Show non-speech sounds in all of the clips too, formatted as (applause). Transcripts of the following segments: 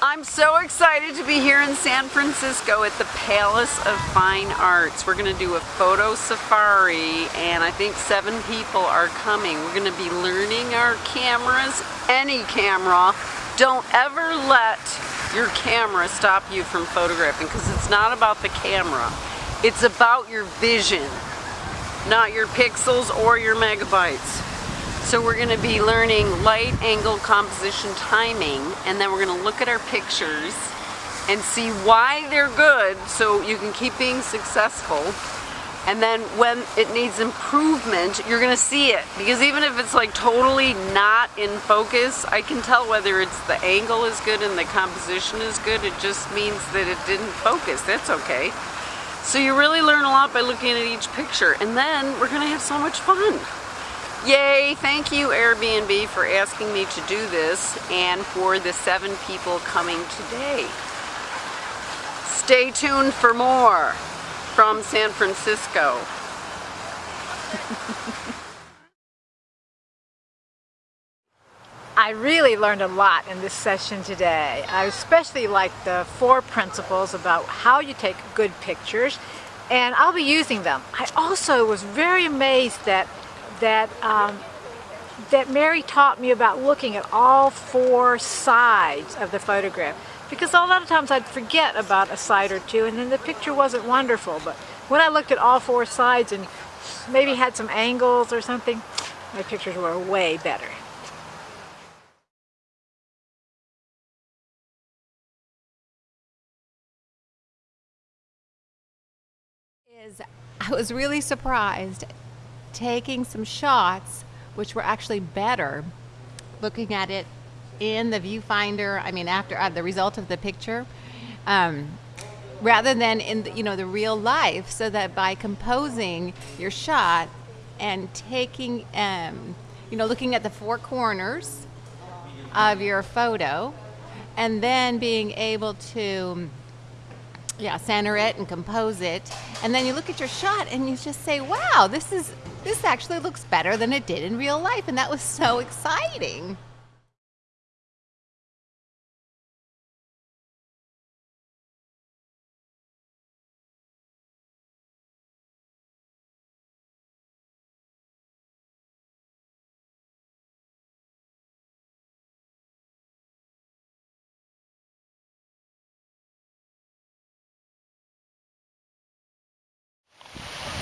I'm so excited to be here in San Francisco at the Palace of Fine Arts. We're going to do a photo safari and I think seven people are coming. We're going to be learning our cameras, any camera. Don't ever let your camera stop you from photographing because it's not about the camera. It's about your vision, not your pixels or your megabytes. So we're going to be learning light, angle, composition, timing, and then we're going to look at our pictures and see why they're good so you can keep being successful. And then when it needs improvement, you're going to see it. Because even if it's like totally not in focus, I can tell whether it's the angle is good and the composition is good. It just means that it didn't focus. That's okay. So you really learn a lot by looking at each picture. And then we're going to have so much fun. Yay! Thank you Airbnb for asking me to do this and for the seven people coming today. Stay tuned for more from San Francisco. (laughs) I really learned a lot in this session today. I especially like the four principles about how you take good pictures and I'll be using them. I also was very amazed that that um, that Mary taught me about looking at all four sides of the photograph because a lot of times I'd forget about a side or two and then the picture wasn't wonderful but when I looked at all four sides and maybe had some angles or something my pictures were way better. Is I was really surprised taking some shots which were actually better looking at it in the viewfinder I mean after uh, the result of the picture um, rather than in the, you know the real life so that by composing your shot and taking um, you know looking at the four corners of your photo and then being able to yeah center it and compose it. And then you look at your shot and you just say wow this is this actually looks better than it did in real life. And that was so exciting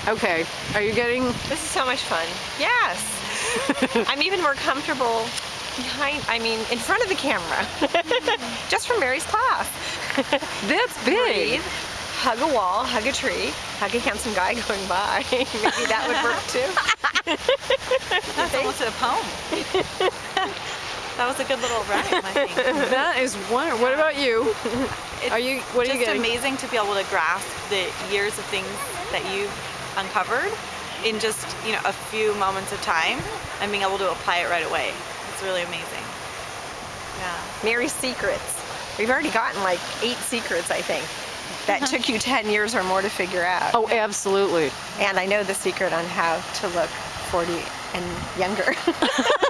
Okay, are you getting... This is so much fun. Yes! (laughs) I'm even more comfortable behind, I mean, in front of the camera. (laughs) Just from Mary's class. (laughs) That's big! Breathe, hug a wall, hug a tree, hug a handsome guy going by. Maybe that would work too. That's almost a poem. That was a good little rhyme, I think. that is wonderful. What about you? It's are you, what are you getting? just amazing to be able to grasp the years of things that you've uncovered in just you know a few moments of time and being able to apply it right away. It's really amazing. Yeah. Mary's secrets. We've already gotten like eight secrets, I think, that (laughs) took you 10 years or more to figure out. Oh, absolutely. And I know the secret on how to look 40 and younger. (laughs)